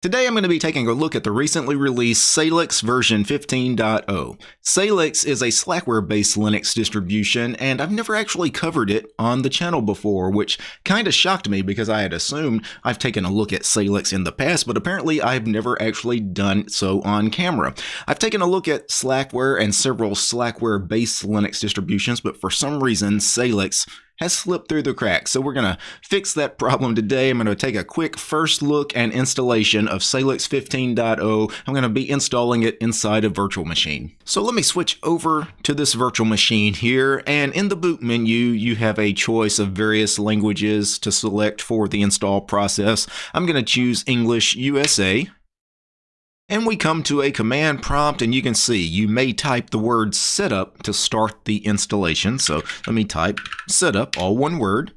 Today I'm going to be taking a look at the recently released Salix version 15.0. Salix is a Slackware-based Linux distribution, and I've never actually covered it on the channel before, which kind of shocked me because I had assumed I've taken a look at Salix in the past, but apparently I've never actually done so on camera. I've taken a look at Slackware and several Slackware-based Linux distributions, but for some reason Salix has slipped through the cracks. So we're going to fix that problem today. I'm going to take a quick first look and installation of Salix 15.0. I'm going to be installing it inside a virtual machine. So let me switch over to this virtual machine here. And in the boot menu, you have a choice of various languages to select for the install process. I'm going to choose English USA. And we come to a command prompt and you can see you may type the word setup to start the installation. So let me type setup, all one word.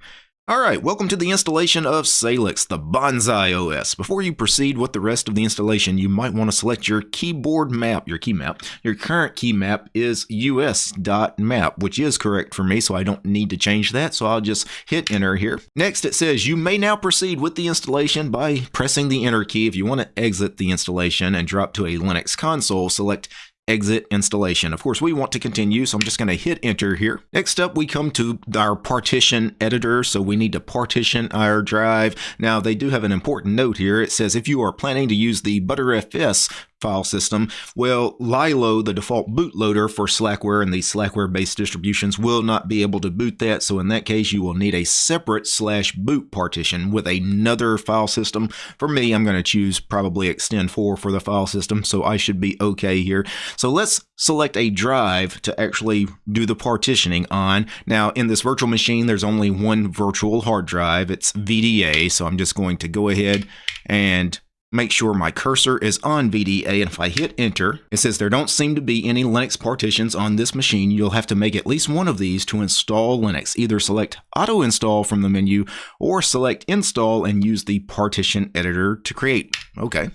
Alright, welcome to the installation of Salix, the Bonsai OS. Before you proceed with the rest of the installation, you might want to select your keyboard map, your key map. Your current key map is us.map, which is correct for me, so I don't need to change that, so I'll just hit enter here. Next, it says you may now proceed with the installation by pressing the enter key. If you want to exit the installation and drop to a Linux console, select exit installation. Of course, we want to continue, so I'm just going to hit enter here. Next up, we come to our partition editor, so we need to partition our drive. Now, they do have an important note here. It says if you are planning to use the Btrfs file system. Well, Lilo, the default bootloader for Slackware and the Slackware-based distributions, will not be able to boot that. So in that case, you will need a separate slash boot partition with another file system. For me, I'm going to choose probably Extend4 for the file system, so I should be okay here. So let's select a drive to actually do the partitioning on. Now, in this virtual machine, there's only one virtual hard drive. It's VDA, so I'm just going to go ahead and make sure my cursor is on VDA and if I hit enter, it says there don't seem to be any Linux partitions on this machine. You'll have to make at least one of these to install Linux. Either select auto install from the menu or select install and use the partition editor to create. Okay.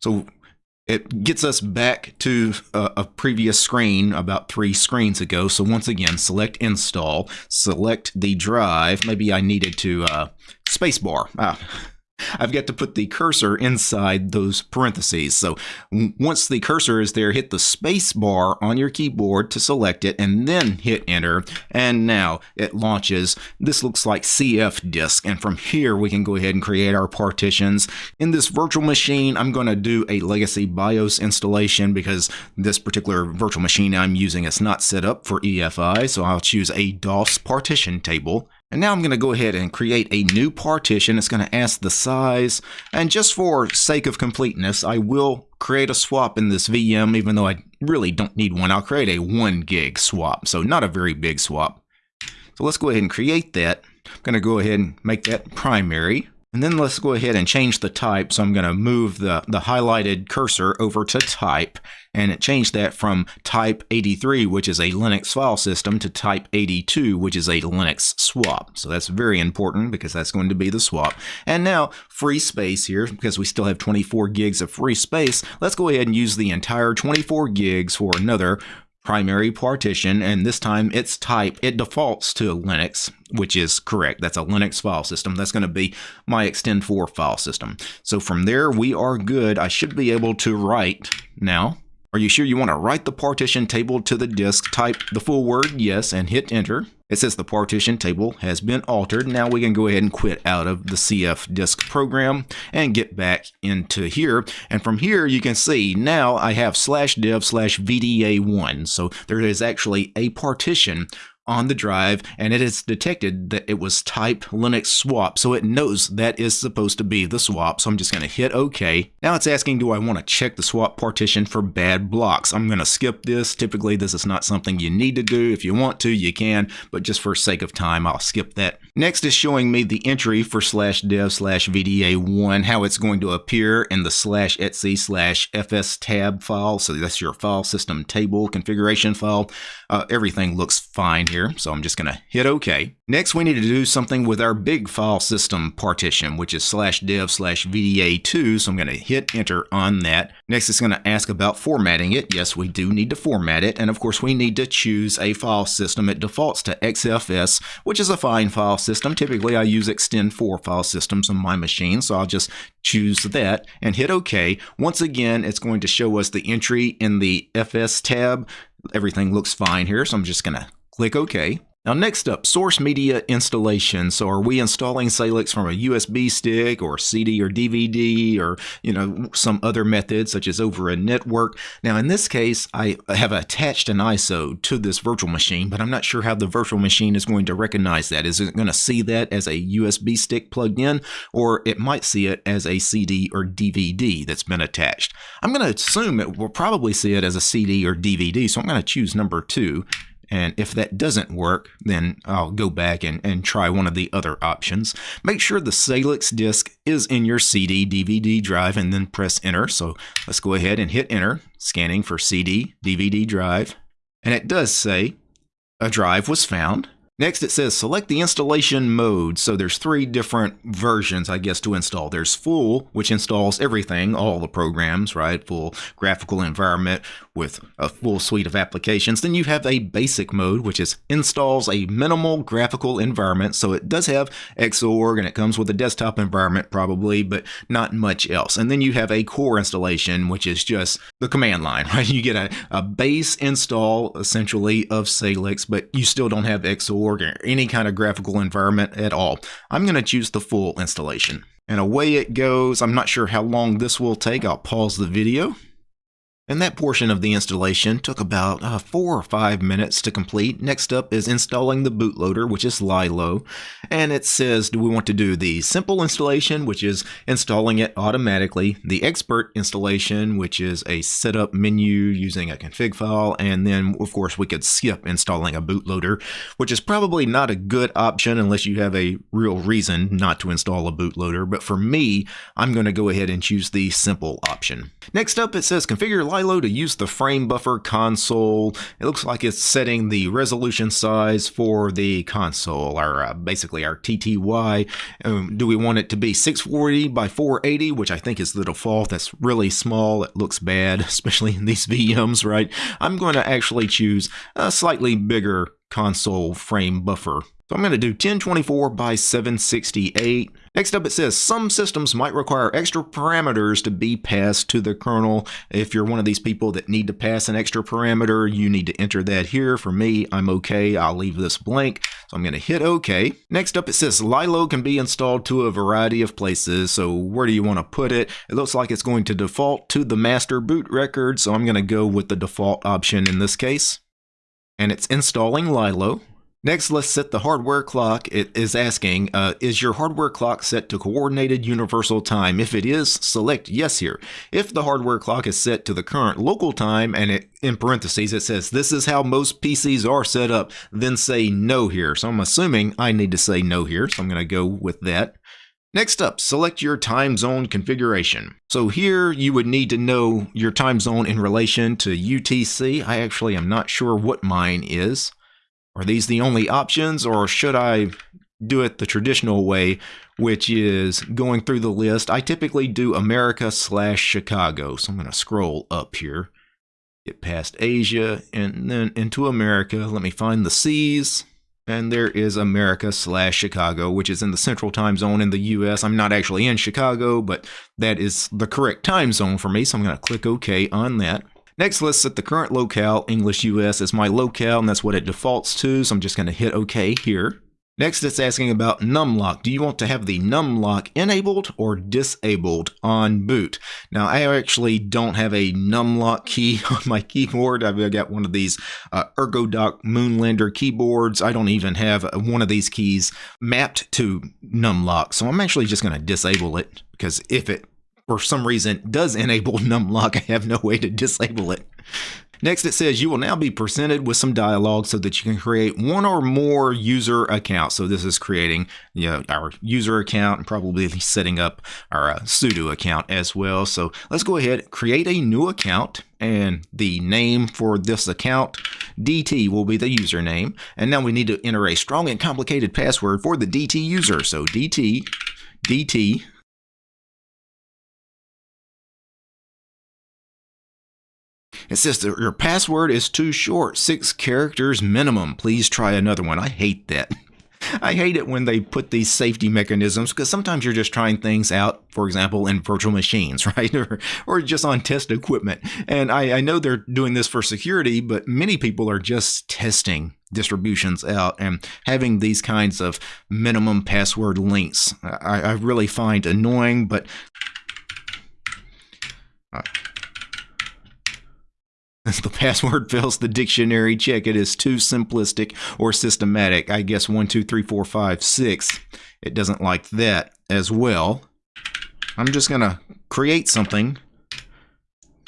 So it gets us back to a, a, previous screen about three screens ago. So once again, select install, select the drive. Maybe I needed to uh, spacebar. Ah, I've got to put the cursor inside those parentheses. So once the cursor is there, hit the space bar on your keyboard to select it and then hit enter. And now it launches. This looks like cfdisk. And from here, we can go ahead and create our partitions. In this virtual machine, I'm going to do a legacy BIOS installation because this particular virtual machine I'm using is not set up for EFI. So I'll choose a DOS partition table. And now I'm going to go ahead and create a new partition. It's going to ask the size. And just for sake of completeness, I will create a swap in this VM, even though I really don't need one. I'll create a 1 gig swap, so not a very big swap. So let's go ahead and create that. I'm going to go ahead and make that primary. And then let's go ahead and change the type. So I'm going to move the, the highlighted cursor over to type and it changed that from type 83, which is a Linux file system, to type 82, which is a Linux swap. So that's very important because that's going to be the swap. And now free space here, because we still have 24 gigs of free space, let's go ahead and use the entire 24 gigs for another primary partition, and this time its type, it defaults to Linux, which is correct. That's a Linux file system. That's going to be my Extend4 file system. So from there, we are good. I should be able to write now. Are you sure you want to write the partition table to the disk? Type the full word yes and hit enter. It says the partition table has been altered. Now we can go ahead and quit out of the cfdisk program and get back into here. And from here, you can see now I have slash dev slash VDA1. So there is actually a partition on the drive and it has detected that it was type Linux swap. So it knows that is supposed to be the swap. So I'm just going to hit OK. Now it's asking, do I want to check the swap partition for bad blocks? I'm going to skip this. Typically, this is not something you need to do. If you want to, you can, but just for sake of time, I'll skip that. Next is showing me the entry for slash dev slash VDA1, how it's going to appear in the slash etc slash fstab file. So that's your file system table configuration file. Uh, everything looks fine here here, so I'm just going to hit OK. Next, we need to do something with our big file system partition, which is slash dev slash VDA2, so I'm going to hit enter on that. Next, it's going to ask about formatting it. Yes, we do need to format it, and of course, we need to choose a file system. It defaults to XFS, which is a fine file system. Typically, I use Extend4 file systems on my machine, so I'll just choose that and hit OK. Once again, it's going to show us the entry in the fstab. Everything looks fine here, so I'm just going to click OK. Now next up, source media installation. So are we installing Salix from a USB stick or CD or DVD or you know some other method such as over a network? Now in this case, I have attached an ISO to this virtual machine, but I'm not sure how the virtual machine is going to recognize that. Is it going to see that as a USB stick plugged in or it might see it as a CD or DVD that's been attached? I'm going to assume it will probably see it as a CD or DVD, so I'm going to choose number two and if that doesn't work, then I'll go back and, and try one of the other options. Make sure the Salix disk is in your CD DVD drive and then press enter. So let's go ahead and hit enter, scanning for CD DVD drive. And it does say a drive was found. Next, it says select the installation mode. So there's three different versions, I guess, to install. There's full, which installs everything, all the programs, right? Full graphical environment with a full suite of applications. Then you have a basic mode, which is installs a minimal graphical environment. So it does have Xorg and it comes with a desktop environment probably, but not much else. And then you have a core installation, which is just the command line, right? You get a, a base install essentially of Salix, but you still don't have Xorg or any kind of graphical environment at all. I'm going to choose the full installation. And away it goes. I'm not sure how long this will take. I'll pause the video. And that portion of the installation took about uh, four or five minutes to complete. Next up is installing the bootloader, which is Lilo. And it says, do we want to do the simple installation, which is installing it automatically, the expert installation, which is a setup menu using a config file, and then, of course, we could skip installing a bootloader, which is probably not a good option unless you have a real reason not to install a bootloader. But for me, I'm going to go ahead and choose the simple option. Next up, it says configure to use the frame buffer console. It looks like it's setting the resolution size for the console, or uh, basically our TTY. Um, do we want it to be 640 by 480, which I think is the default. That's really small. It looks bad, especially in these VMs, right? I'm going to actually choose a slightly bigger console frame buffer. So I'm going to do 1024 by 768. Next up, it says some systems might require extra parameters to be passed to the kernel. If you're one of these people that need to pass an extra parameter, you need to enter that here. For me, I'm okay. I'll leave this blank. So I'm going to hit OK. Next up, it says Lilo can be installed to a variety of places. So where do you want to put it? It looks like it's going to default to the master boot record. So I'm going to go with the default option in this case. And it's installing Lilo. Next, let's set the hardware clock. It is asking, uh, is your hardware clock set to coordinated universal time? If it is, select yes here. If the hardware clock is set to the current local time, and it, in parentheses it says, this is how most PCs are set up, then say no here. So I'm assuming I need to say no here, so I'm going to go with that. Next up, select your time zone configuration. So here you would need to know your time zone in relation to UTC. I actually am not sure what mine is. Are these the only options, or should I do it the traditional way, which is going through the list? I typically do America slash Chicago, so I'm going to scroll up here, get past Asia, and then into America. Let me find the C's. And there is America slash Chicago, which is in the central time zone in the US. I'm not actually in Chicago, but that is the correct time zone for me. So I'm going to click OK on that. Next, let's set the current locale, English US, as my locale, and that's what it defaults to, so I'm just going to hit OK here. Next, it's asking about numlock. Do you want to have the numlock enabled or disabled on boot? Now, I actually don't have a numlock key on my keyboard. I've got one of these uh, ErgoDox Moonlander keyboards. I don't even have one of these keys mapped to numlock, so I'm actually just going to disable it because if it for some reason does enable numlock. I have no way to disable it. Next, it says you will now be presented with some dialogue so that you can create one or more user accounts. So this is creating you know, our user account and probably setting up our uh, sudo account as well. So let's go ahead, create a new account and the name for this account DT will be the username. And now we need to enter a strong and complicated password for the DT user. So DT, DT, It says your password is too short, six characters minimum. Please try another one. I hate that. I hate it when they put these safety mechanisms because sometimes you're just trying things out, for example, in virtual machines, right? or, or just on test equipment. And I, I know they're doing this for security, but many people are just testing distributions out and having these kinds of minimum password links. I, I really find annoying, but. Uh, the password fails the dictionary check, it is too simplistic or systematic. I guess one, two, three, four, five, six. It doesn't like that as well. I'm just going to create something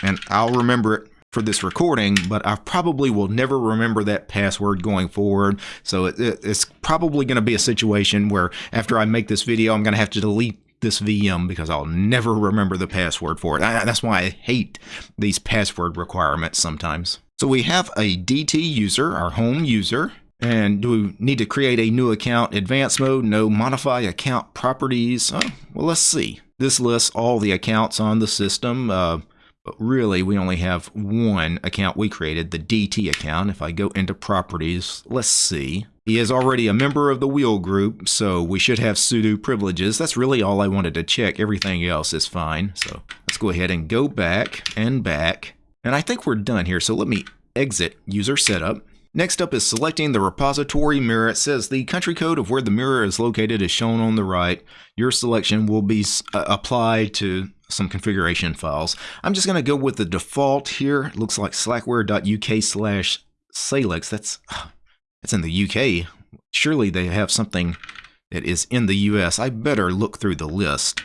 and I'll remember it for this recording, but I probably will never remember that password going forward. So it, it, it's probably going to be a situation where after I make this video, I'm going to have to delete this VM because I'll never remember the password for it. That's why I hate these password requirements sometimes. So we have a DT user, our home user, and do we need to create a new account advanced mode? No, modify account properties. Oh, well, let's see. This lists all the accounts on the system. Uh, but really, we only have one account we created, the DT account. If I go into properties, let's see. He is already a member of the wheel group, so we should have sudo privileges. That's really all I wanted to check. Everything else is fine. So let's go ahead and go back and back. And I think we're done here. So let me exit user setup. Next up is selecting the repository mirror. It says the country code of where the mirror is located is shown on the right. Your selection will be uh, applied to some configuration files. I'm just going to go with the default here. It looks like slackware.uk slash Salix. That's, that's in the UK. Surely they have something that is in the US. I better look through the list.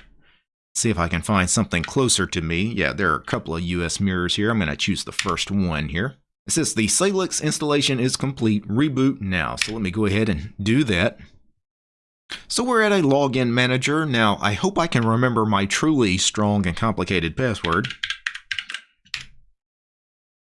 See if I can find something closer to me. Yeah, there are a couple of US mirrors here. I'm going to choose the first one here. It says the Salix installation is complete. Reboot now. So let me go ahead and do that. So we're at a login manager. Now, I hope I can remember my truly strong and complicated password.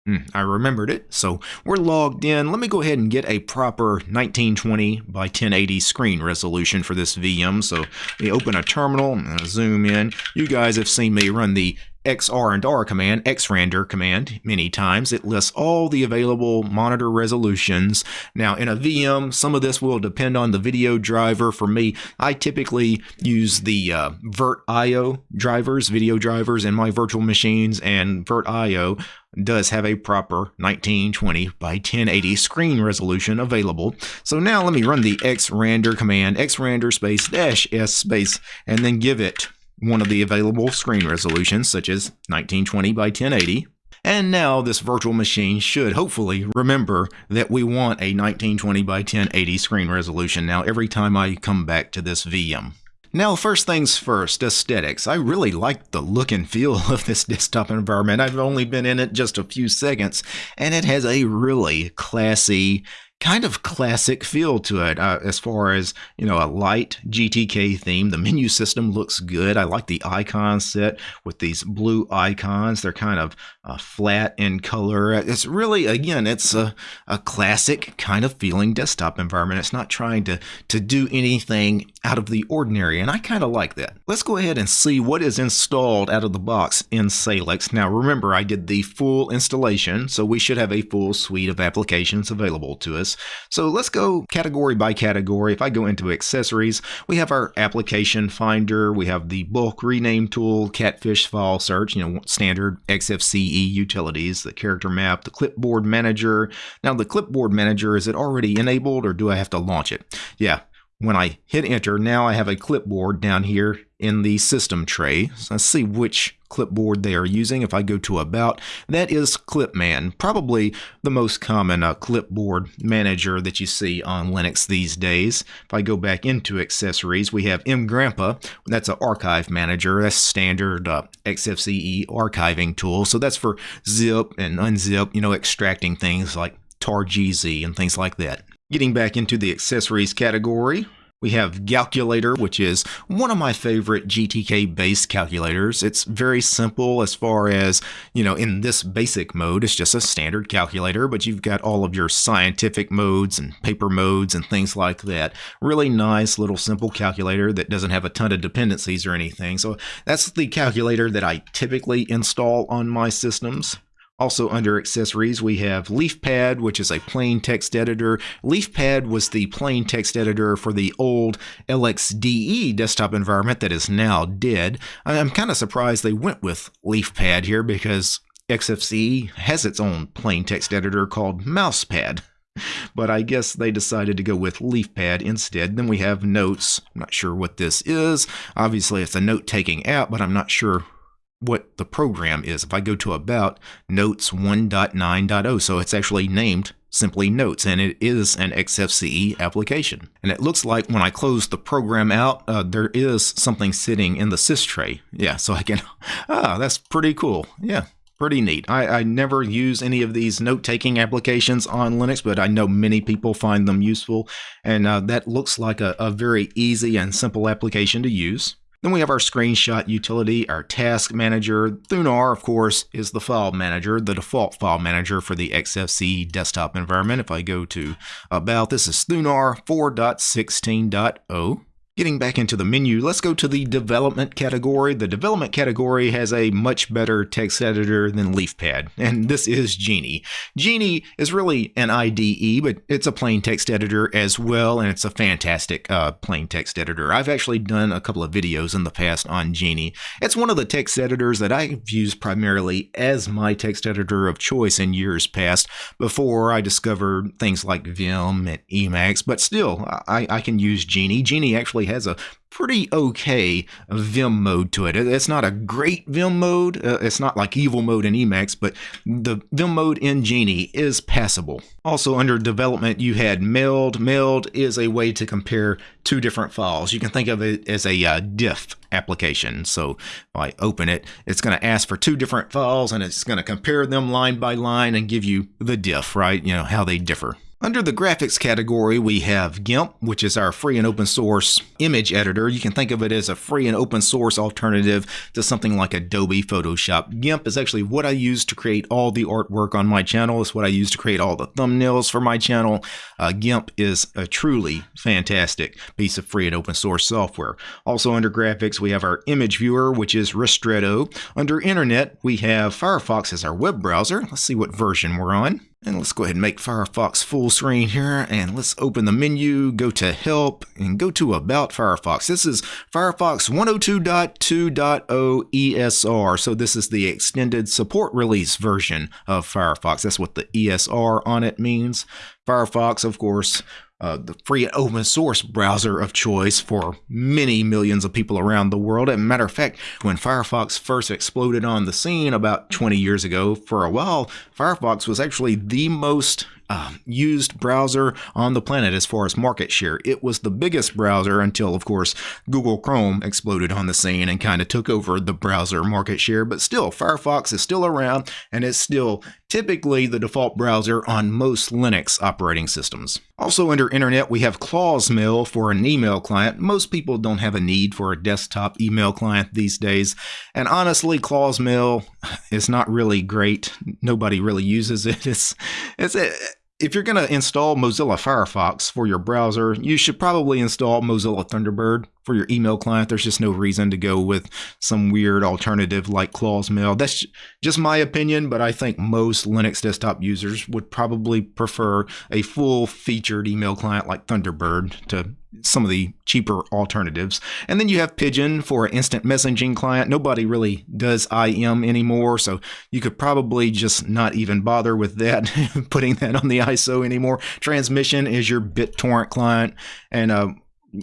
Mm, I remembered it, so we're logged in. Let me go ahead and get a proper 1920 by 1080 screen resolution for this VM. So we open a terminal, and zoom in. You guys have seen me run the xrandr command, xrandr command, many times. It lists all the available monitor resolutions. Now, in a VM, some of this will depend on the video driver. For me, I typically use the uh, VirtIO drivers, video drivers in my virtual machines, and VirtIO does have a proper 1920 by 1080 screen resolution available. So now let me run the xrandr command, xrandr space dash s space, and then give it one of the available screen resolutions, such as 1920 by 1080. And now this virtual machine should hopefully remember that we want a 1920 by 1080 screen resolution now every time I come back to this VM. Now, first things first, aesthetics. I really like the look and feel of this desktop environment. I've only been in it just a few seconds, and it has a really classy, kind of classic feel to it uh, as far as you know a light gtk theme. The menu system looks good. I like the icon set with these blue icons. They're kind of uh, flat in color. It's really again it's a, a classic kind of feeling desktop environment. It's not trying to to do anything out of the ordinary and i kind of like that let's go ahead and see what is installed out of the box in salix now remember i did the full installation so we should have a full suite of applications available to us. So let's go category by category. If I go into accessories, we have our application finder, we have the bulk rename tool, catfish file search, you know, standard XFCE utilities, the character map, the clipboard manager. Now the clipboard manager, is it already enabled or do I have to launch it? Yeah, when I hit enter, now I have a clipboard down here in the system tray. So let's see which clipboard they are using. If I go to About, that is Clipman, probably the most common uh, clipboard manager that you see on Linux these days. If I go back into accessories, we have Engrampa. That's an archive manager. That's standard uh, XFCE archiving tool. So that's for zip and unzip, you know, extracting things like targz and things like that. Getting back into the accessories category, We have Galculator, which is one of my favorite GTK based calculators. It's very simple as far as, you know, in this basic mode, it's just a standard calculator, but you've got all of your scientific modes and paper modes and things like that. Really nice little simple calculator that doesn't have a ton of dependencies or anything. So that's the calculator that I typically install on my systems. Also under accessories, we have LeafPad, which is a plain text editor. LeafPad was the plain text editor for the old LXDE desktop environment that is now dead. I'm kind of surprised they went with LeafPad here because XFCE has its own plain text editor called Mousepad. But I guess they decided to go with LeafPad instead. Then we have Notes. I'm not sure what this is. Obviously, it's a note taking app, but I'm not sure what the program is. If I go to About, Notes 1.9.0, so it's actually named simply Notes, and it is an XFCE application. And it looks like when I close the program out, uh, there is something sitting in the sys tray. Yeah, so I can, ah, that's pretty cool. Yeah, pretty neat. I, I never use any of these note-taking applications on Linux, but I know many people find them useful, and uh, that looks like a, a very easy and simple application to use. Then we have our screenshot utility, our task manager. Thunar, of course, is the file manager, the default file manager for the XFCE desktop environment. If I go to About, this is Thunar 4.16.0. Getting back into the menu, let's go to the development category. The development category has a much better text editor than LeafPad, and this is Geany. Geany is really an IDE, but it's a plain text editor as well, and it's a fantastic uh, plain text editor. I've actually done a couple of videos in the past on Geany. It's one of the text editors that I've used primarily as my text editor of choice in years past before I discovered things like Vim and Emacs, but still, I, I can use Genie. Geany actually has a pretty okay Vim mode to it. It's not a great Vim mode. Uh, it's not like evil mode in Emacs, but the Vim mode in Geany is passable. Also under development, you had Meld. Meld is a way to compare two different files. You can think of it as a uh, diff application. So if I open it, it's going to ask for two different files and it's going to compare them line by line and give you the diff, right? You know, how they differ. Under the graphics category, we have GIMP, which is our free and open source image editor. You can think of it as a free and open source alternative to something like Adobe Photoshop. GIMP is actually what I use to create all the artwork on my channel. It's what I use to create all the thumbnails for my channel. Uh, GIMP is a truly fantastic piece of free and open source software. Also under graphics, we have our image viewer, which is Ristretto. Under internet, we have Firefox as our web browser. Let's see what version we're on. And let's go ahead and make Firefox full screen here. And let's open the menu, go to Help, and go to About Firefox. This is Firefox 102.2.0 ESR. So this is the extended support release version of Firefox. That's what the ESR on it means. Firefox, of course, uh, the free and open source browser of choice for many millions of people around the world. As a matter of fact, when Firefox first exploded on the scene about 20 years ago, for a while, Firefox was actually the most uh, used browser on the planet as far as market share. It was the biggest browser until, of course, Google Chrome exploded on the scene and kind of took over the browser market share. But still, Firefox is still around and it's still typically the default browser on most Linux operating systems. Also under Internet, we have Claws Mail for an email client. Most people don't have a need for a desktop email client these days. And honestly, Claws Mail is not really great. Nobody really uses it. It's, it's, if you're going to install Mozilla Firefox for your browser, you should probably install Mozilla Thunderbird for your email client. There's just no reason to go with some weird alternative like Claws Mail. That's just my opinion, but I think most Linux desktop users would probably prefer a full featured email client like Thunderbird to some of the cheaper alternatives. And then you have Pidgin for an instant messaging client. Nobody really does IM anymore, so you could probably just not even bother with that, putting that on the ISO anymore. Transmission is your BitTorrent client, and uh,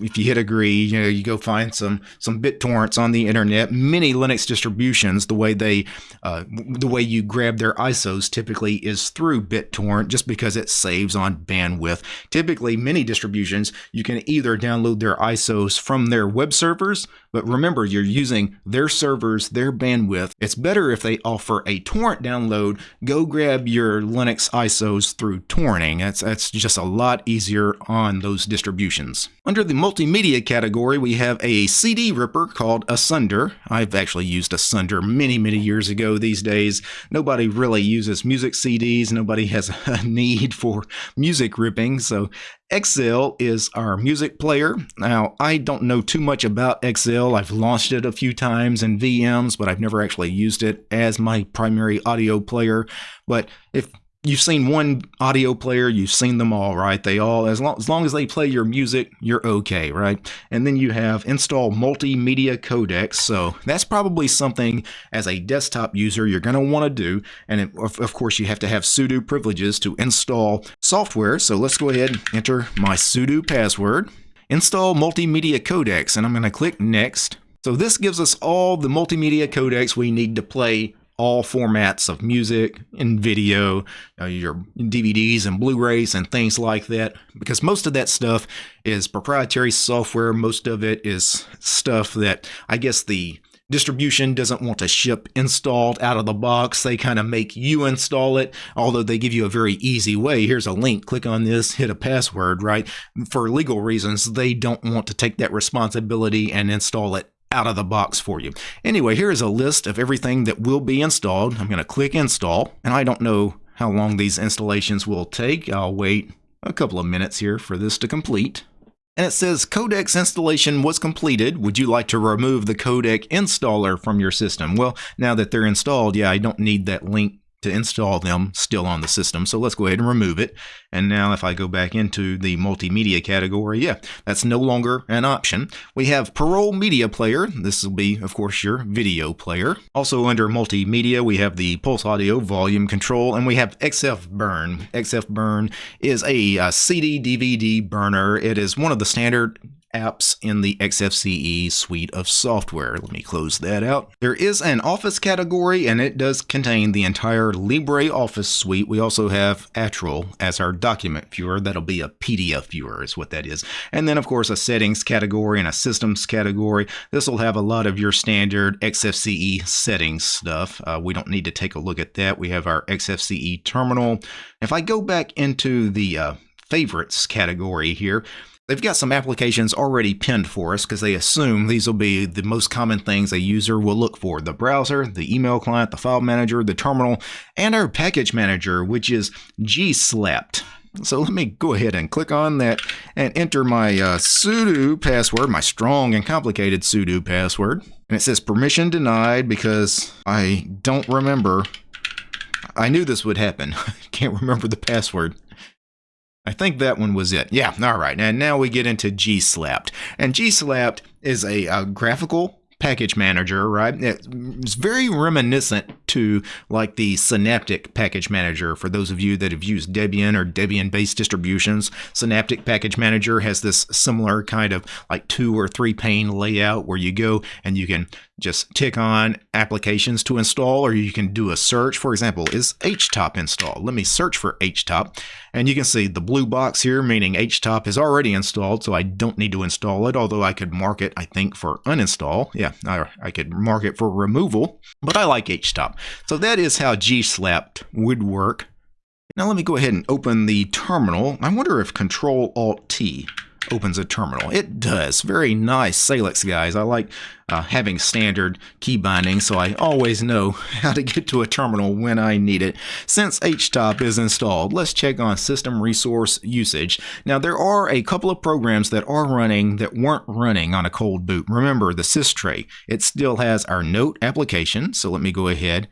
if you hit agree, you know, you go find some some BitTorrents on the internet. Many Linux distributions, the way they, uh, the way you grab their ISOs typically is through BitTorrent, just because it saves on bandwidth. Typically, many distributions you can either download their ISOs from their web servers But remember, you're using their servers, their bandwidth. It's better if they offer a torrent download. Go grab your Linux ISOs through torrenting. That's, that's just a lot easier on those distributions. Under the multimedia category, we have a CD ripper called Asunder. I've actually used Asunder many, many years ago. These days, nobody really uses music CDs. Nobody has a need for music ripping. So Exaile is our music player. Now, I don't know too much about Exaile. I've launched it a few times in VMs, but I've never actually used it as my primary audio player. But if you've seen one audio player, you've seen them all, right? They all, as long, as long as they play your music, you're okay, right? And then you have install multimedia codecs. So that's probably something as a desktop user you're going to want to do. And it, of, of course, you have to have sudo privileges to install software. So let's go ahead and enter my sudo password. Install multimedia codecs, and I'm going to click next. So this gives us all the multimedia codecs we need to play all formats of music and video, uh, your DVDs and Blu-rays and things like that, because most of that stuff is proprietary software. Most of it is stuff that I guess the distribution doesn't want to ship installed out of the box. They kind of make you install it, although they give you a very easy way. Here's a link, click on this, hit a password, right? For legal reasons, they don't want to take that responsibility and install it out of the box for you. Anyway, here is a list of everything that will be installed. I'm going to click install, and I don't know how long these installations will take. I'll wait a couple of minutes here for this to complete. And it says Codecs installation was completed. Would you like to remove the codec installer from your system? Well, now that they're installed, yeah, I don't need that link to install them still on the system. So let's go ahead and remove it. And now if I go back into the multimedia category, yeah, that's no longer an option. We have Parole Media Player. This will be, of course, your video player. Also under multimedia, we have the Pulse Audio volume control, and we have Xfburn. XF Burn is a, a CD DVD burner. It is one of the standard apps in the XFCE suite of software. Let me close that out. There is an Office category and it does contain the entire LibreOffice suite. We also have Atril as our document viewer. That'll be a PDF viewer is what that is. And then of course a settings category and a systems category. This will have a lot of your standard XFCE settings stuff. Uh, we don't need to take a look at that. We have our XFCE terminal. If I go back into the uh, favorites category here, They've got some applications already pinned for us because they assume these will be the most common things a user will look for. The browser, the email client, the file manager, the terminal, and our package manager, which is gslapt. So let me go ahead and click on that and enter my uh, sudo password, my strong and complicated sudo password. And it says permission denied because I don't remember. I knew this would happen. Can't remember the password. I think that one was it. Yeah, all right. And now we get into gslapt. And gslapt is a, a graphical package manager, right? It's very reminiscent to like the Synaptic package manager. For those of you that have used Debian or Debian based distributions, Synaptic package manager has this similar kind of like two or three pane layout where you go and you can just tick on applications to install, or you can do a search. For example, is HTOP installed? Let me search for HTOP. And you can see the blue box here, meaning HTOP is already installed, so I don't need to install it, although I could mark it, I think, for uninstall. Yeah, I, I could mark it for removal, but I like HTOP. So that is how gslapt would work. Now let me go ahead and open the terminal. I wonder if Control Alt T opens a terminal. It does. Very nice Salix, guys. I like uh, having standard key binding, so I always know how to get to a terminal when I need it. Since HTOP is installed, let's check on system resource usage. Now, there are a couple of programs that are running that weren't running on a cold boot. Remember, the systray, it still has our note application, so let me go ahead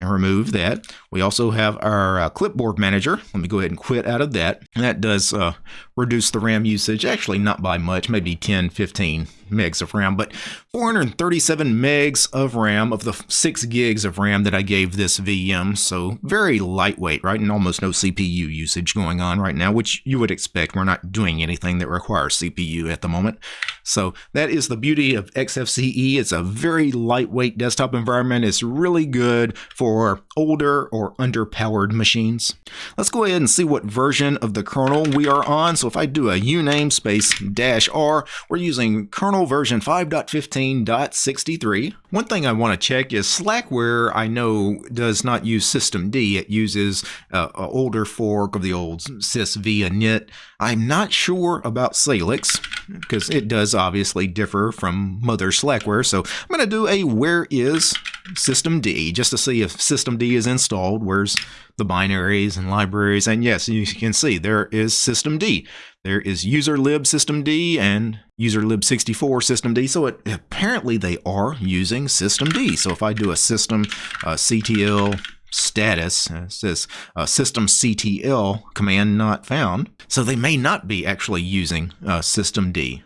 and remove that. We also have our uh, clipboard manager. Let me go ahead and quit out of that. And that does uh, reduce the RAM usage, actually not by much, maybe 10, 15 megs of RAM, but 437 megs of RAM of the 6 gigs of RAM that I gave this VM. So very lightweight, right? And almost no CPU usage going on right now, which you would expect. We're not doing anything that requires CPU at the moment. So that is the beauty of XFCE. It's a very lightweight desktop environment. It's really good for older or underpowered machines. Let's go ahead and see what version of the kernel we are on. So if I do a uname space dash r, we're using kernel version 5.15.63. One thing I want to check is Slackware I know does not use systemd. It uses uh, an older fork of the old sysv init. I'm not sure about Salix because it does obviously differ from mother Slackware. So I'm going to do a where is systemd just to see if systemd is installed. Where's the binaries and libraries? And yes, you can see there is systemd. There is userlib systemd and userlib64 systemd. So it, apparently they are using systemd. So if I do a system uh, ctl status uh, says uh, system ctl command not found. So they may not be actually using uh, systemd.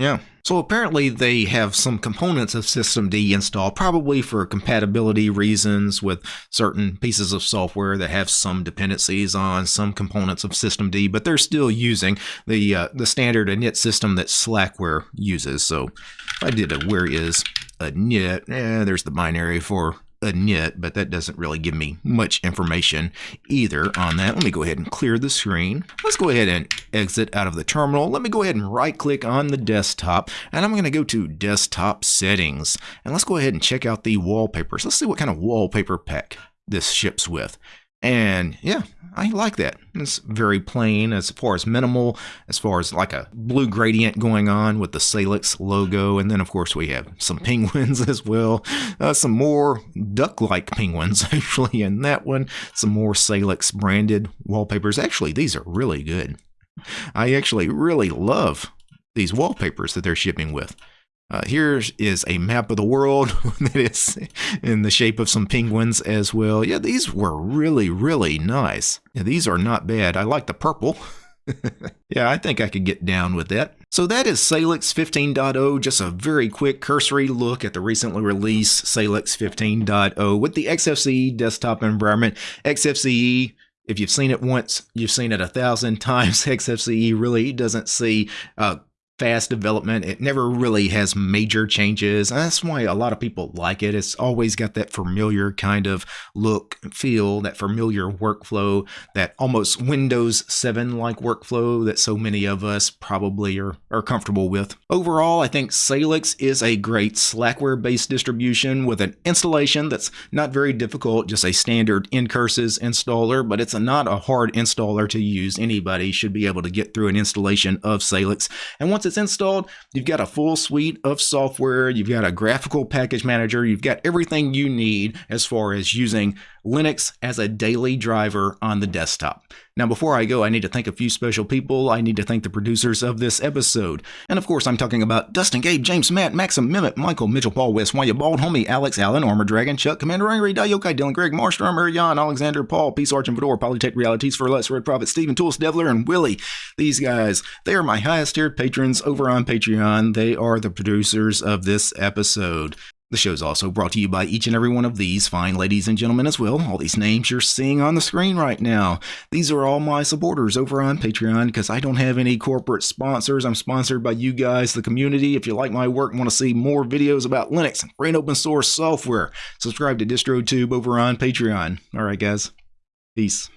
Yeah. So apparently they have some components of systemd installed, probably for compatibility reasons with certain pieces of software that have some dependencies on some components of systemd, but they're still using the uh, the standard init system that Slackware uses. So if I did a where is init, eh, there's the binary for init, but that doesn't really give me much information either on that. Let me go ahead and clear the screen. Let's go ahead and exit out of the terminal. Let me go ahead and right click on the desktop and I'm going to go to desktop settings and let's go ahead and check out the wallpapers. Let's see what kind of wallpaper pack this ships with. And yeah, I like that. It's very plain as far as minimal, as far as like a blue gradient going on with the Salix logo. And then, of course, we have some penguins as well. Uh, some more duck like penguins, actually, in that one. Some more Salix branded wallpapers. Actually, these are really good. I actually really love these wallpapers that they're shipping with. Uh, here is a map of the world that is in the shape of some penguins as well. Yeah, these were really, really nice. Yeah, these are not bad. I like the purple. yeah, I think I could get down with that. So that is Salix 15.0, just a very quick cursory look at the recently released Salix 15.0 with the XFCE desktop environment. XFCE if you've seen it once, you've seen it a thousand times. XFCE really doesn't see uh, fast development. It never really has major changes. And that's why a lot of people like it. It's always got that familiar kind of look, feel, that familiar workflow, that almost Windows 7 like workflow that so many of us probably are, are comfortable with. Overall, I think Salix is a great Slackware based distribution with an installation that's not very difficult, just a standard ncurses installer, but it's a, not a hard installer to use. Anybody should be able to get through an installation of Salix. And once it's installed, you've got a full suite of software, you've got a graphical package manager, you've got everything you need as far as using Linux as a daily driver on the desktop. Now, before I go, I need to thank a few special people. I need to thank the producers of this episode. And of course, I'm talking about Dustin, Gabe, James, Matt, Maxim, Mimit, Michael, Mitchell, Paul, West, Wanya, Bald, Homie, Alex, Allen, Armor Dragon, Chuck, Commander Angry, Dayokai, Dylan, Greg, Marsh, Armor, Jan, Alexander, Paul, Peace, Arch, and Fedor, Polytech Realities for Less, Red Prophet, Stephen, Tools, Devler, and Willie. These guys, they are my highest tiered patrons over on Patreon. They are the producers of this episode. The show is also brought to you by each and every one of these fine ladies and gentlemen as well. All these names you're seeing on the screen right now. These are all my supporters over on Patreon because I don't have any corporate sponsors. I'm sponsored by you guys, the community. If you like my work and want to see more videos about Linux and free and open source software, subscribe to DistroTube over on Patreon. All right, guys. Peace.